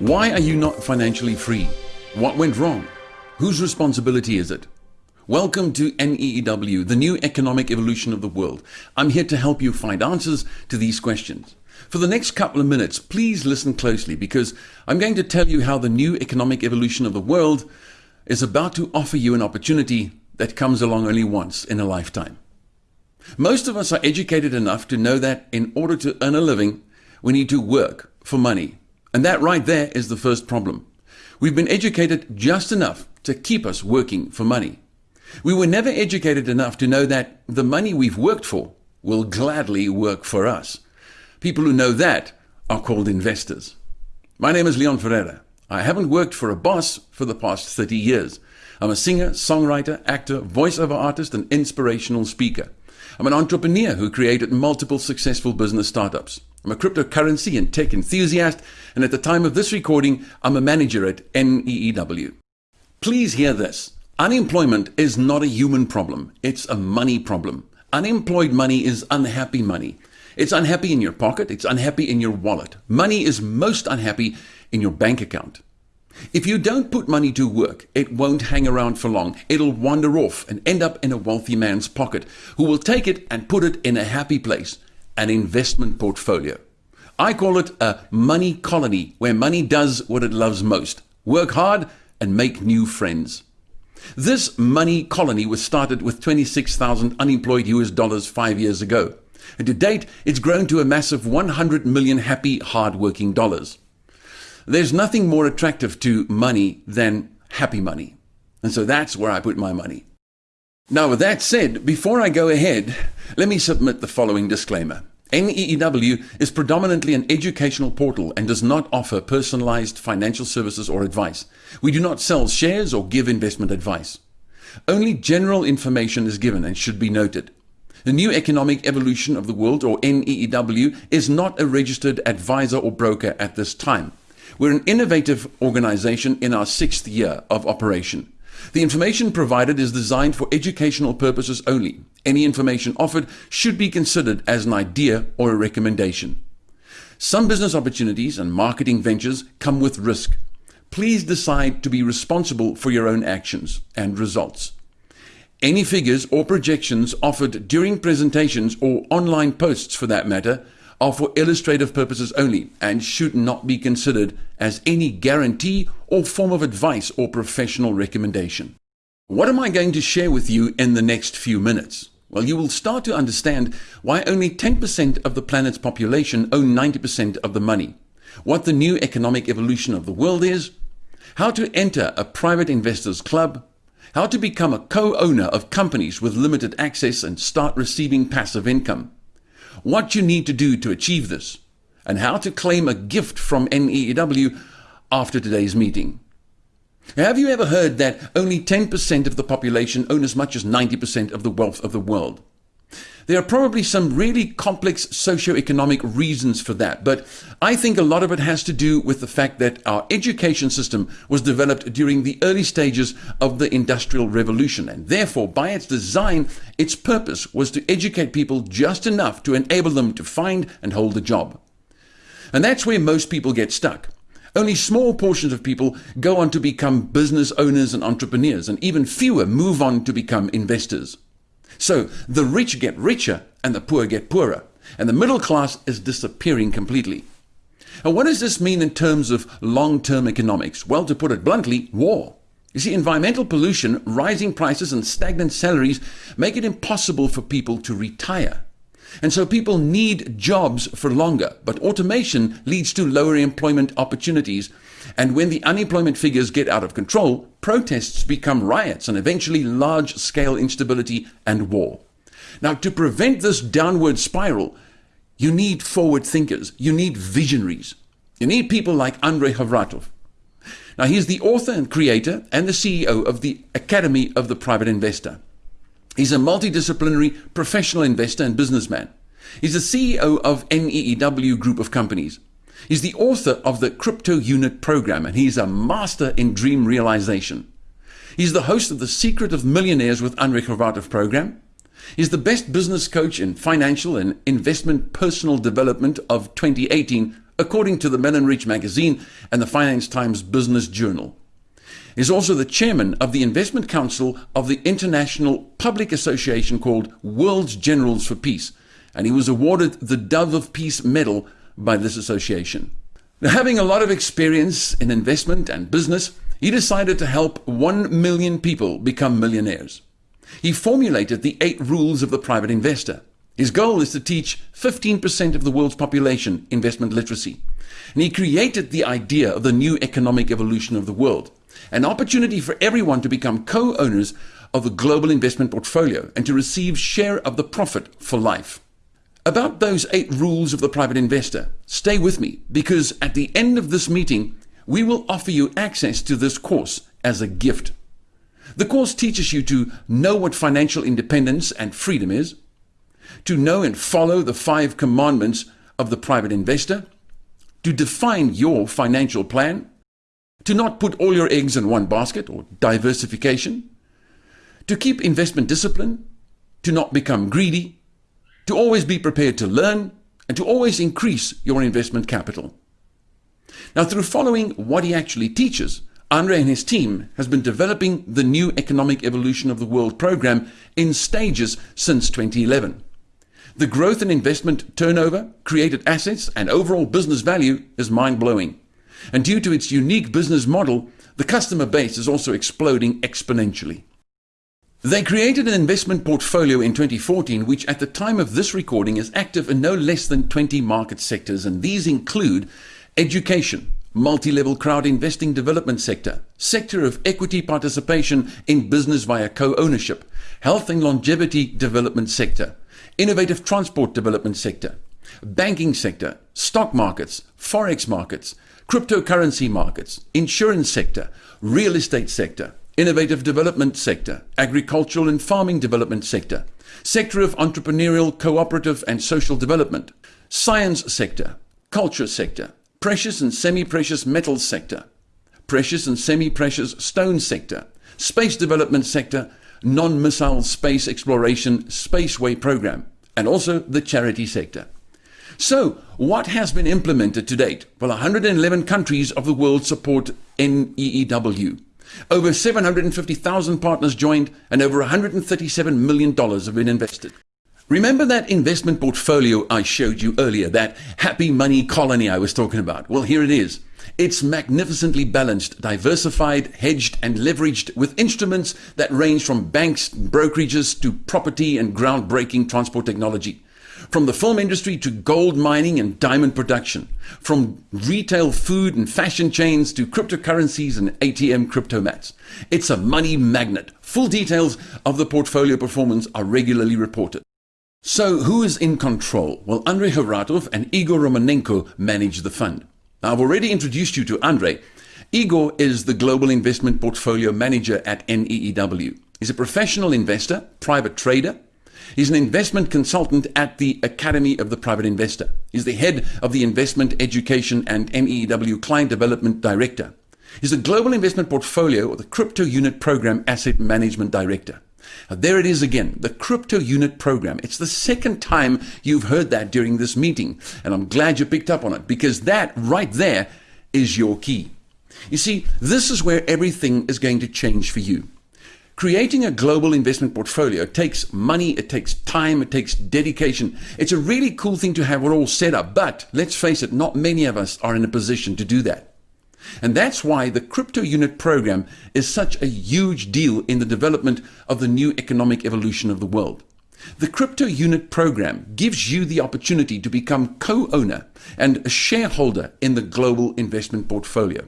Why are you not financially free? What went wrong? Whose responsibility is it? Welcome to NEEW, the new economic evolution of the world. I'm here to help you find answers to these questions. For the next couple of minutes, please listen closely because I'm going to tell you how the new economic evolution of the world is about to offer you an opportunity that comes along only once in a lifetime. Most of us are educated enough to know that in order to earn a living, we need to work for money. And that right there is the first problem. We've been educated just enough to keep us working for money. We were never educated enough to know that the money we've worked for will gladly work for us. People who know that are called investors. My name is Leon Ferreira. I haven't worked for a boss for the past 30 years. I'm a singer, songwriter, actor, voiceover artist, and inspirational speaker. I'm an entrepreneur who created multiple successful business startups. I'm a cryptocurrency and tech enthusiast, and at the time of this recording, I'm a manager at NEEW. Please hear this. Unemployment is not a human problem, it's a money problem. Unemployed money is unhappy money. It's unhappy in your pocket, it's unhappy in your wallet. Money is most unhappy in your bank account. If you don't put money to work, it won't hang around for long. It'll wander off and end up in a wealthy man's pocket who will take it and put it in a happy place, an investment portfolio. I call it a money colony where money does what it loves most work hard and make new friends. This money colony was started with 26,000 unemployed US dollars five years ago. And to date, it's grown to a massive 100 million happy, hard-working dollars. There's nothing more attractive to money than happy money. And so that's where I put my money. Now, with that said, before I go ahead, let me submit the following disclaimer. NEEW is predominantly an educational portal and does not offer personalized financial services or advice. We do not sell shares or give investment advice. Only general information is given and should be noted. The New Economic Evolution of the World, or NEEW, is not a registered advisor or broker at this time. We're an innovative organization in our sixth year of operation. The information provided is designed for educational purposes only. Any information offered should be considered as an idea or a recommendation. Some business opportunities and marketing ventures come with risk. Please decide to be responsible for your own actions and results. Any figures or projections offered during presentations or online posts for that matter are for illustrative purposes only and should not be considered as any guarantee or form of advice or professional recommendation. What am I going to share with you in the next few minutes? Well, you will start to understand why only 10% of the planet's population own 90% of the money, what the new economic evolution of the world is, how to enter a private investors club, how to become a co-owner of companies with limited access and start receiving passive income, what you need to do to achieve this, and how to claim a gift from NEEW after today's meeting. Have you ever heard that only 10% of the population own as much as 90% of the wealth of the world? There are probably some really complex socio-economic reasons for that, but I think a lot of it has to do with the fact that our education system was developed during the early stages of the Industrial Revolution, and therefore, by its design, its purpose was to educate people just enough to enable them to find and hold a job. And that's where most people get stuck. Only small portions of people go on to become business owners and entrepreneurs, and even fewer move on to become investors. So the rich get richer and the poor get poorer, and the middle class is disappearing completely. And what does this mean in terms of long-term economics? Well, to put it bluntly, war. You see, environmental pollution, rising prices and stagnant salaries make it impossible for people to retire. And so people need jobs for longer, but automation leads to lower employment opportunities. And when the unemployment figures get out of control, protests become riots and eventually large scale instability and war. Now, to prevent this downward spiral, you need forward thinkers, you need visionaries, you need people like Andrei Khovratov. Now, he's the author and creator and the CEO of the Academy of the Private Investor. He's a multidisciplinary professional investor and businessman. He's the CEO of NEEW Group of Companies. He's the author of the Crypto Unit program, and he's a master in dream realization. He's the host of the Secret of Millionaires with Andrei Khovratov program. He's the best business coach in financial and investment personal development of 2018 according to the Mellon Rich magazine and the Finance Times Business Journal. He's also the chairman of the investment council of the international public association called World's Generals for Peace, and he was awarded the Dove of Peace Medal by this association. Now, having a lot of experience in investment and business, he decided to help 1 million people become millionaires. He formulated the eight rules of the private investor. His goal is to teach 15% of the world's population investment literacy. And he created the idea of the new economic evolution of the world, an opportunity for everyone to become co-owners of a global investment portfolio and to receive share of the profit for life. About those eight rules of the private investor, stay with me because at the end of this meeting, we will offer you access to this course as a gift. The course teaches you to know what financial independence and freedom is, to know and follow the five commandments of the private investor, to define your financial plan, to not put all your eggs in one basket or diversification, to keep investment discipline, to not become greedy, to always be prepared to learn, and to always increase your investment capital. Now, through following what he actually teaches, Andre and his team has been developing the new economic evolution of the world program in stages since 2011. The growth in investment turnover, created assets, and overall business value is mind blowing. And due to its unique business model, the customer base is also exploding exponentially. They created an investment portfolio in 2014, which at the time of this recording is active in no less than 20 market sectors, and these include education, multi-level crowd investing development sector, sector of equity participation in business via co-ownership, health and longevity development sector, innovative transport development sector, banking sector, stock markets, forex markets, cryptocurrency markets, insurance sector, real estate sector, innovative development sector, agricultural and farming development sector, sector of entrepreneurial, cooperative and social development, science sector, culture sector, precious and semi-precious metals sector, precious and semi-precious stone sector, space development sector, non-missile space exploration spaceway program, and also the charity sector. So, what has been implemented to date? Well, 111 countries of the world support NEEW. Over 750,000 partners joined and over $137 million have been invested. Remember that investment portfolio I showed you earlier, that happy money colony I was talking about? Well, here it is. It's magnificently balanced, diversified, hedged, and leveraged with instruments that range from banks, brokerages to property and groundbreaking transport technology. From the film industry to gold mining and diamond production. From retail food and fashion chains to cryptocurrencies and ATM cryptomats. It's a money magnet. Full details of the portfolio performance are regularly reported. So who is in control? Well, Andrei Khovratov and Igor Romanenko manage the fund. Now, I've already introduced you to Andrei. Igor is the Global Investment Portfolio Manager at NEEW. He's a professional investor, private trader. He's an investment consultant at the Academy of the Private Investor. He's the head of the Investment Education and NEEW Client Development Director. He's the Global Investment Portfolio or the Crypto Unit Program Asset Management Director. Now, there it is again, the crypto unit program. It's the second time you've heard that during this meeting, and I'm glad you picked up on it because that right there is your key. You see, this is where everything is going to change for you. Creating a global investment portfolio takes money, it takes time, it takes dedication. It's a really cool thing to have it all set up, but let's face it, not many of us are in a position to do that. And that's why the crypto unit program is such a huge deal in the development of the new economic evolution of the world. The crypto unit program gives you the opportunity to become co-owner and a shareholder in the global investment portfolio.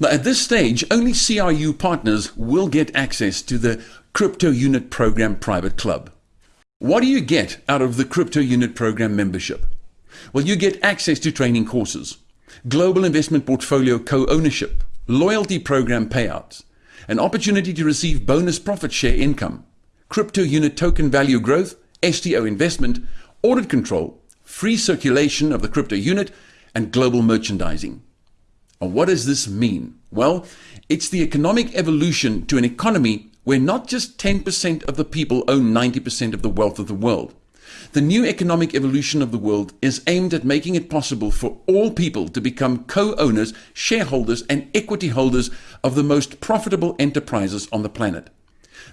Now, at this stage, only CRU partners will get access to the Crypto Unit Program Private Club. What do you get out of the Crypto Unit Program membership? Well, you get access to training courses, global investment portfolio co-ownership, loyalty program payouts, an opportunity to receive bonus profit share income, crypto unit token value growth, STO investment, audit control, free circulation of the crypto unit, and global merchandising. What does this mean? Well, it's the economic evolution to an economy where not just 10% of the people own 90% of the wealth of the world, The new economic evolution of the world is aimed at making it possible for all people to become co-owners, shareholders and equity holders of the most profitable enterprises on the planet.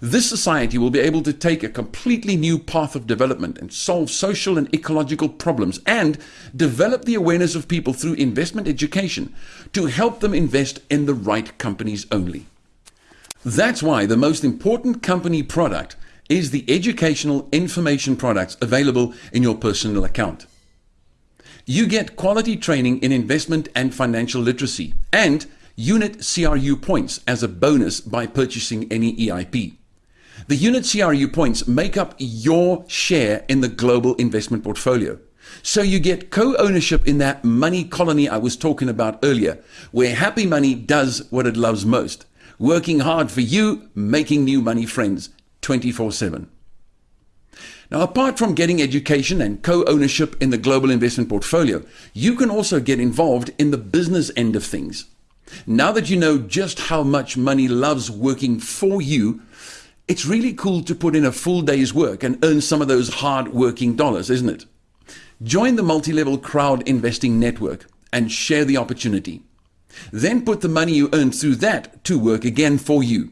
This society will be able to take a completely new path of development and solve social and ecological problems and develop the awareness of people through investment education to help them invest in the right companies only. That's why the most important company product is the educational information products available in your personal account. You get quality training in investment and financial literacy and unit CRU points as a bonus by purchasing any EIP. The unit CRU points make up your share in the global investment portfolio. So you get co-ownership in that money colony I was talking about earlier, where happy money does what it loves most, working hard for you, making new money friends, 24 7. Now, apart from getting education and co ownership in the global investment portfolio, you can also get involved in the business end of things. Now that you know just how much money loves working for you, it's really cool to put in a full day's work and earn some of those hard working dollars, isn't it? Join the multi level crowd investing network and share the opportunity. Then put the money you earn through that to work again for you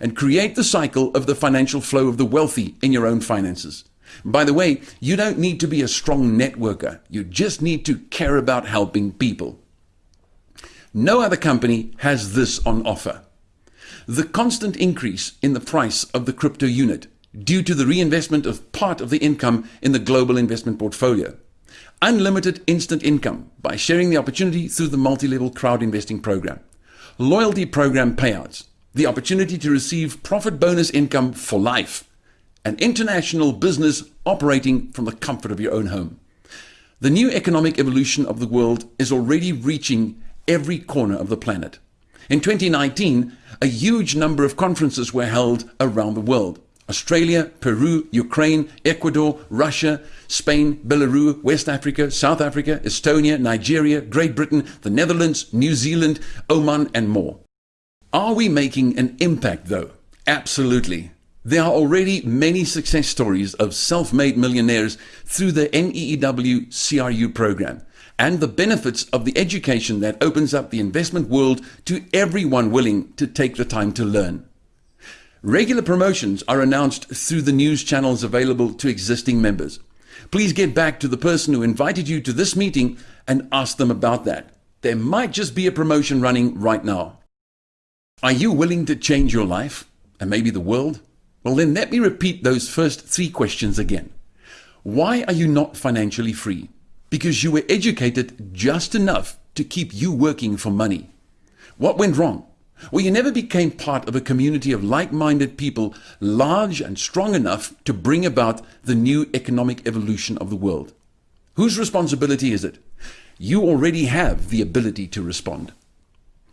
and create the cycle of the financial flow of the wealthy in your own finances. By the way, you don't need to be a strong networker. You just need to care about helping people. No other company has this on offer. The constant increase in the price of the crypto unit due to the reinvestment of part of the income in the global investment portfolio. Unlimited instant income by sharing the opportunity through the multi-level crowd investing program. Loyalty program payouts the opportunity to receive profit bonus income for life, an international business operating from the comfort of your own home. The new economic evolution of the world is already reaching every corner of the planet. In 2019, a huge number of conferences were held around the world. Australia, Peru, Ukraine, Ecuador, Russia, Spain, Belarus, West Africa, South Africa, Estonia, Nigeria, Great Britain, the Netherlands, New Zealand, Oman, and more. Are we making an impact though? Absolutely. There are already many success stories of self-made millionaires through the NEEW CRU program and the benefits of the education that opens up the investment world to everyone willing to take the time to learn. Regular promotions are announced through the news channels available to existing members. Please get back to the person who invited you to this meeting and ask them about that. There might just be a promotion running right now. Are you willing to change your life and maybe the world? Well, then let me repeat those first three questions again. Why are you not financially free? Because you were educated just enough to keep you working for money. What went wrong? Well, you never became part of a community of like-minded people large and strong enough to bring about the new economic evolution of the world. Whose responsibility is it? You already have the ability to respond.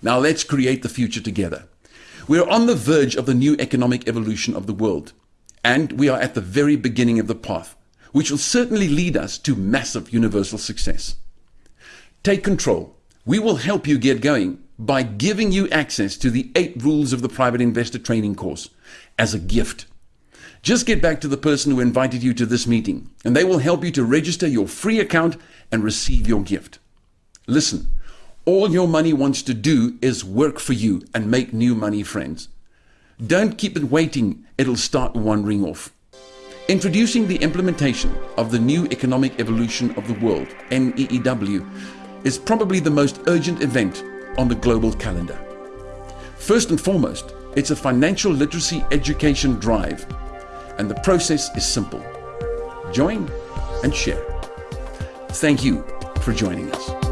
Now let's create the future together. We are on the verge of the new economic evolution of the world, and we are at the very beginning of the path, which will certainly lead us to massive universal success. Take control. We will help you get going by giving you access to the eight rules of the private investor training course as a gift. Just get back to the person who invited you to this meeting, and they will help you to register your free account and receive your gift. Listen, all your money wants to do is work for you and make new money friends. Don't keep it waiting, it'll start wandering off. Introducing the implementation of the new economic evolution of the world, NEEW, is probably the most urgent event on the global calendar. First and foremost, it's a financial literacy education drive, and the process is simple. Join and share. Thank you for joining us.